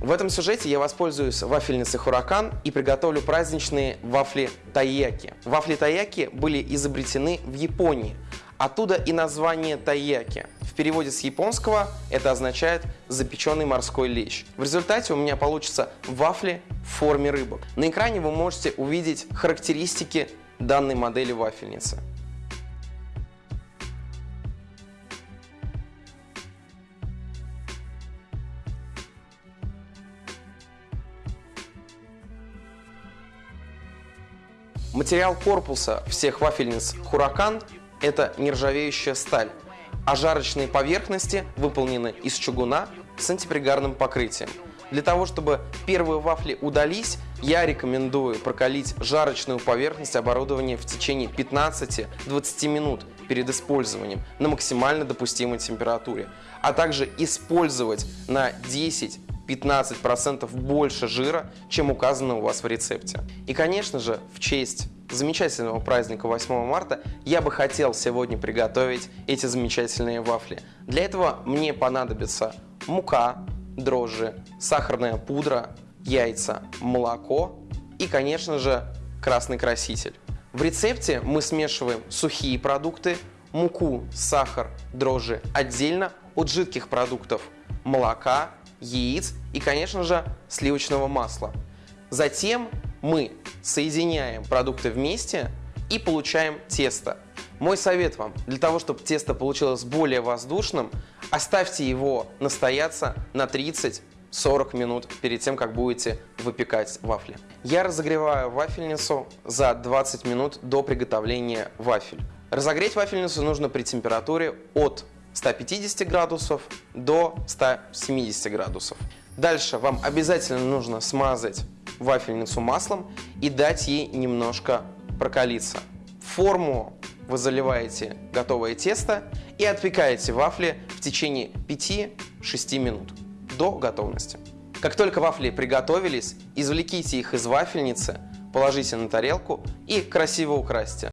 В этом сюжете я воспользуюсь вафельницей Хуракан и приготовлю праздничные вафли тайяки. Вафли тайяки были изобретены в Японии. Оттуда и название тайяки. В переводе с японского это означает запеченный морской лещ. В результате у меня получится вафли в форме рыбок. На экране вы можете увидеть характеристики данной модели вафельницы. Материал корпуса всех вафельниц Хуракан – это нержавеющая сталь, а жарочные поверхности выполнены из чугуна с антипригарным покрытием. Для того, чтобы первые вафли удались, я рекомендую прокалить жарочную поверхность оборудования в течение 15-20 минут перед использованием на максимально допустимой температуре, а также использовать на 10 15% больше жира, чем указано у вас в рецепте. И, конечно же, в честь замечательного праздника 8 марта я бы хотел сегодня приготовить эти замечательные вафли. Для этого мне понадобится мука, дрожжи, сахарная пудра, яйца, молоко и, конечно же, красный краситель. В рецепте мы смешиваем сухие продукты, муку, сахар, дрожжи отдельно от жидких продуктов молока, яиц и, конечно же, сливочного масла. Затем мы соединяем продукты вместе и получаем тесто. Мой совет вам, для того, чтобы тесто получилось более воздушным, оставьте его настояться на 30-40 минут перед тем, как будете выпекать вафли. Я разогреваю вафельницу за 20 минут до приготовления вафель. Разогреть вафельницу нужно при температуре от 150 градусов до 170 градусов. Дальше вам обязательно нужно смазать вафельницу маслом и дать ей немножко прокалиться. В форму вы заливаете готовое тесто и отпекаете вафли в течение 5-6 минут до готовности. Как только вафли приготовились, извлеките их из вафельницы, положите на тарелку и красиво украсьте.